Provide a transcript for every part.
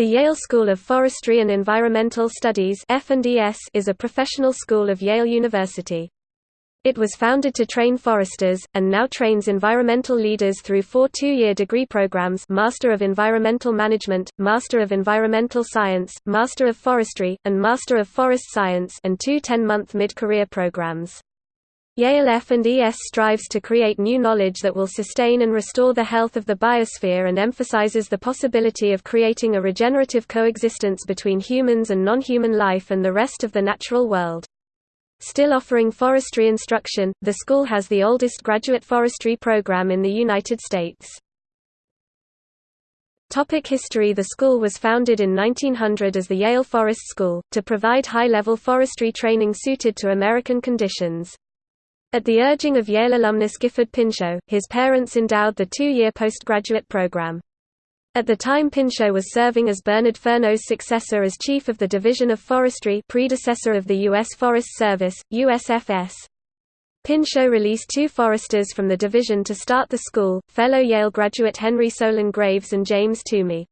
The Yale School of Forestry and Environmental Studies is a professional school of Yale University. It was founded to train foresters, and now trains environmental leaders through four two-year degree programs Master of Environmental Management, Master of Environmental Science, Master of Forestry, and Master of Forest Science and two 10-month mid-career programs. Yale F&ES strives to create new knowledge that will sustain and restore the health of the biosphere and emphasizes the possibility of creating a regenerative coexistence between humans and non-human life and the rest of the natural world. Still offering forestry instruction, the school has the oldest graduate forestry program in the United States. Topic history The school was founded in 1900 as the Yale Forest School, to provide high-level forestry training suited to American conditions. At the urging of Yale alumnus Gifford Pinchot, his parents endowed the two-year postgraduate program. At the time Pinchot was serving as Bernhard Fernow's successor as Chief of the Division of Forestry predecessor of the U.S. Forest Service, USFS. Pinchot released two foresters from the division to start the school, fellow Yale graduate Henry Solon Graves and James Toumey.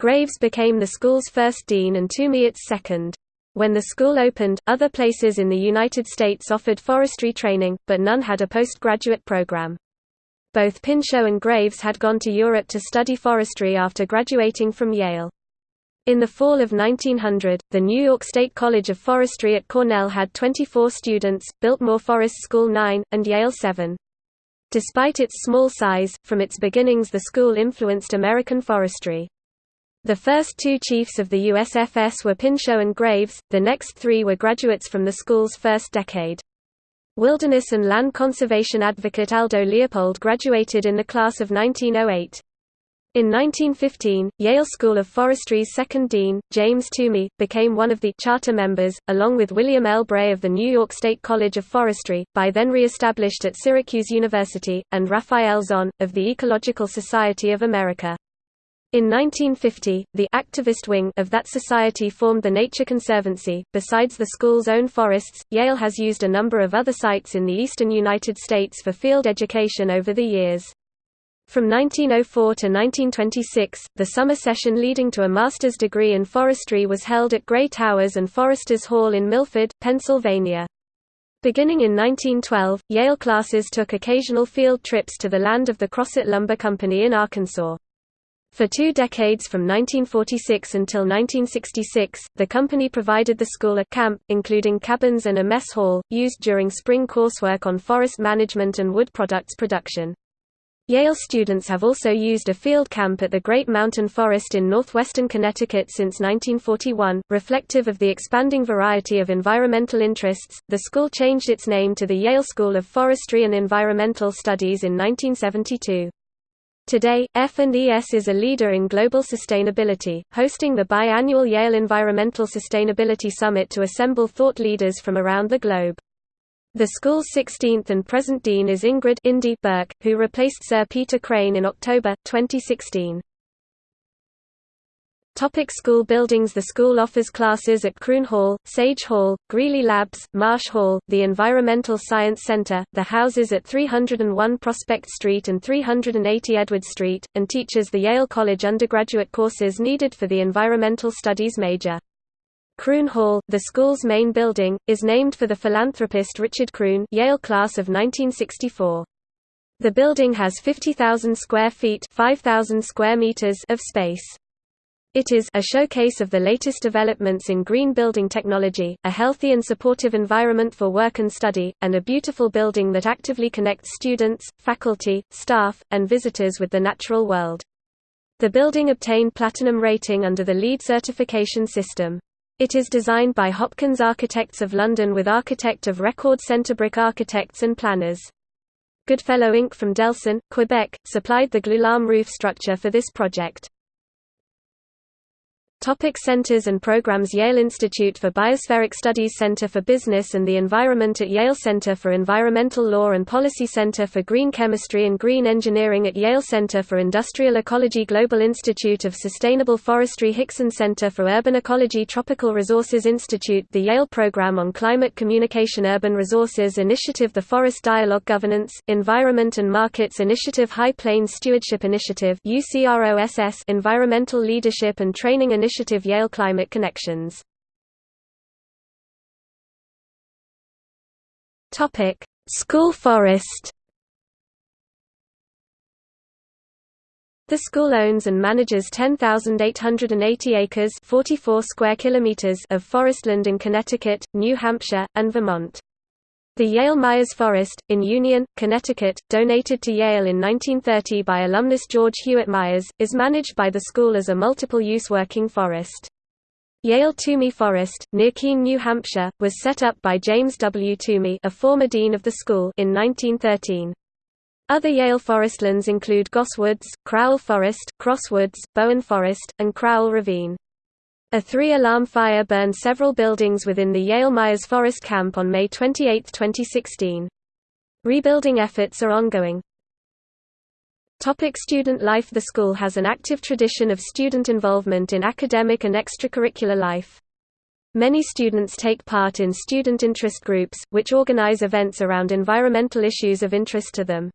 Graves became the school's first dean and Toumey its second. When the school opened, other places in the United States offered forestry training, but none had a postgraduate program. Both Pinchot and Graves had gone to Europe to study forestry after graduating from Yale. In the fall of 1900, the New York State College of Forestry at Cornell had 24 students, Biltmore Forest School 9, and Yale 7. Despite its small size, from its beginnings the school influenced American forestry. The first two chiefs of the USFS were Pinchot and Graves, the next three were graduates from the school's first decade. Wilderness and land conservation advocate Aldo Leopold graduated in the class of 1908. In 1915, Yale School of Forestry's second dean, James Toumey, became one of the charter members, along with William L. Bray of the New York State College of Forestry, by then re-established at Syracuse University, and Raphael Zon, of the Ecological Society of America. In 1950, the activist wing of that society formed the Nature Conservancy. Besides the school's own forests, Yale has used a number of other sites in the eastern United States for field education over the years. From 1904 to 1926, the summer session leading to a master's degree in forestry was held at Grey Towers and Foresters Hall in Milford, Pennsylvania. Beginning in 1912, Yale classes took occasional field trips to the land of the Crossett Lumber Company in Arkansas. For two decades from 1946 until 1966, the company provided the school a camp, including cabins and a mess hall, used during spring coursework on forest management and wood products production. Yale students have also used a field camp at the Great Mountain Forest in northwestern Connecticut since 1941. Reflective of the expanding variety of environmental interests, the school changed its name to the Yale School of Forestry and Environmental Studies in 1972. Today, F&ES is a leader in global sustainability, hosting the biannual Yale Environmental Sustainability Summit to assemble thought leaders from around the globe. The school's 16th and present dean is Ingrid Indy Burke, who replaced Sir Peter Crane in October, 2016. Topic school buildings The school offers classes at Kroon Hall, Sage Hall, Greeley Labs, Marsh Hall, the Environmental Science Center, the houses at 301 Prospect Street and 380 Edward Street, and teaches the Yale College undergraduate courses needed for the Environmental Studies major. Kroon Hall, the school's main building, is named for the philanthropist Richard Kroon Yale class of 1964. The building has 50,000 square feet 5,000 square meters of space. It is a showcase of the latest developments in green building technology, a healthy and supportive environment for work and study, and a beautiful building that actively connects students, faculty, staff, and visitors with the natural world. The building obtained platinum rating under the LEED certification system. It is designed by Hopkins Architects of London with architect of record Centerbrook Architects and Planners. Goodfellow Inc. from Delson, Quebec, supplied the glulam roof structure for this project. Topic centers and programs Yale Institute for Biospheric Studies Center for Business and the Environment at Yale Center for Environmental Law and Policy Center for Green Chemistry and Green Engineering at Yale Center for Industrial Ecology Global Institute of Sustainable Forestry Hixon Center for Urban Ecology Tropical Resources Institute The Yale Program on Climate Communication Urban Resources Initiative The Forest Dialogue Governance, Environment and Markets Initiative High Plains Stewardship Initiative Environmental Leadership and Training Initiative Initiative Yale Climate Connections School forest The school owns and manages 10,880 acres 44 square kilometers of forestland in Connecticut, New Hampshire, and Vermont. The Yale Myers Forest, in Union, Connecticut, donated to Yale in 1930 by alumnus George Hewitt Myers, is managed by the school as a multiple-use working forest. Yale Toumey Forest, near Keene, New Hampshire, was set up by James W. Toumey a former dean of the school in 1913. Other Yale forestlands include Goss Woods, Crowell Forest, Cross Woods, Bowen Forest, and Crowell Ravine. A three-alarm fire burned several buildings within the Yale Myers Forest Camp on May 28, 2016. Rebuilding efforts are ongoing. Topic student life The school has an active tradition of student involvement in academic and extracurricular life. Many students take part in student interest groups, which organize events around environmental issues of interest to them.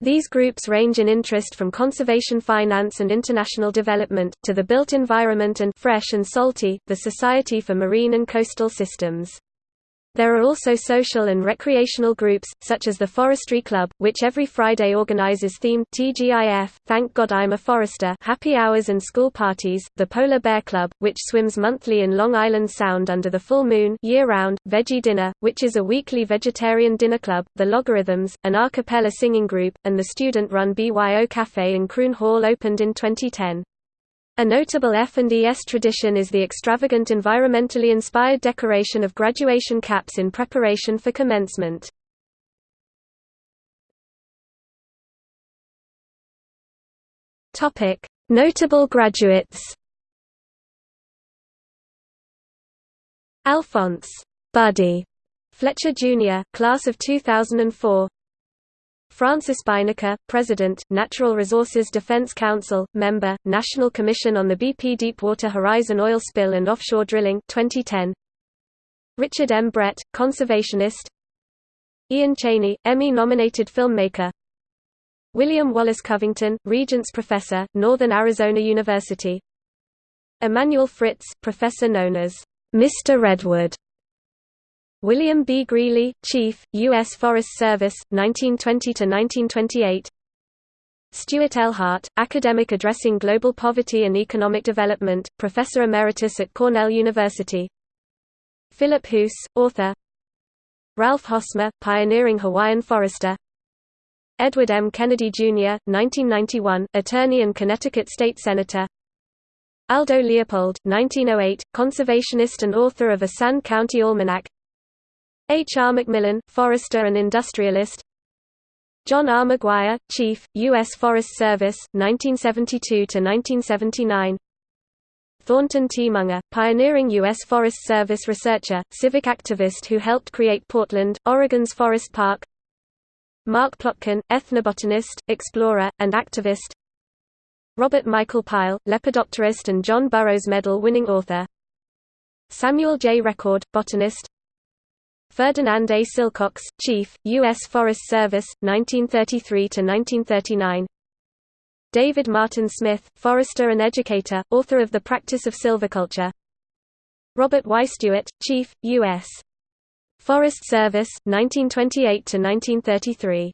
These groups range in interest from conservation finance and international development, to the built environment and fresh and salty, the Society for Marine and Coastal Systems. There are also social and recreational groups, such as the Forestry Club, which every Friday organizes themed TGIF, Thank God I'm a Forester happy hours and school parties, the Polar Bear Club, which swims monthly in Long Island Sound under the full moon year-round, Veggie Dinner, which is a weekly vegetarian dinner club, the Logarithms, an a cappella singing group, and the student-run BYO Cafe in Kroon Hall opened in 2010. A notable F&ES tradition is the extravagant environmentally inspired decoration of graduation caps in preparation for commencement. Notable graduates Alphonse Buddy Fletcher Jr., class of 2004 Frances Beinecke, President, Natural Resources Defense Council, Member, National Commission on the BP Deepwater Horizon Oil Spill and Offshore Drilling 2010. Richard M. Brett, Conservationist Ian Cheney, Emmy-nominated filmmaker William Wallace Covington, Regents Professor, Northern Arizona University Emanuel Fritz, Professor known as Mr. Redwood William B. Greeley, Chief, U.S. Forest Service, 1920–1928 Stuart L. Hart, academic addressing global poverty and economic development, Professor Emeritus at Cornell University Phillip Hoose, author Ralph Hosmer, pioneering Hawaiian forester Edward M. Kennedy, Jr., 1991, attorney and Connecticut State Senator Aldo Leopold, 1908, conservationist and author of a Sand County Almanac H. R. MacMillan, forester and industrialist John R. McGuire, Chief, U.S. Forest Service, 1972–1979 Thornton T. Munger, pioneering U.S. Forest Service researcher, civic activist who helped create Portland, Oregon's Forest Park Mark Plotkin, ethnobotanist, explorer, and activist Robert Michael Pyle, lepidopterist and John Burroughs Medal-winning author Samuel J. Record, botanist Ferdinand A. Silcox, Chief, U.S. Forest Service, 1933–1939 David Martin Smith, forester and educator, author of The Practice of Silviculture Robert Y. Stuart, Chief, U.S. Forest Service, 1928–1933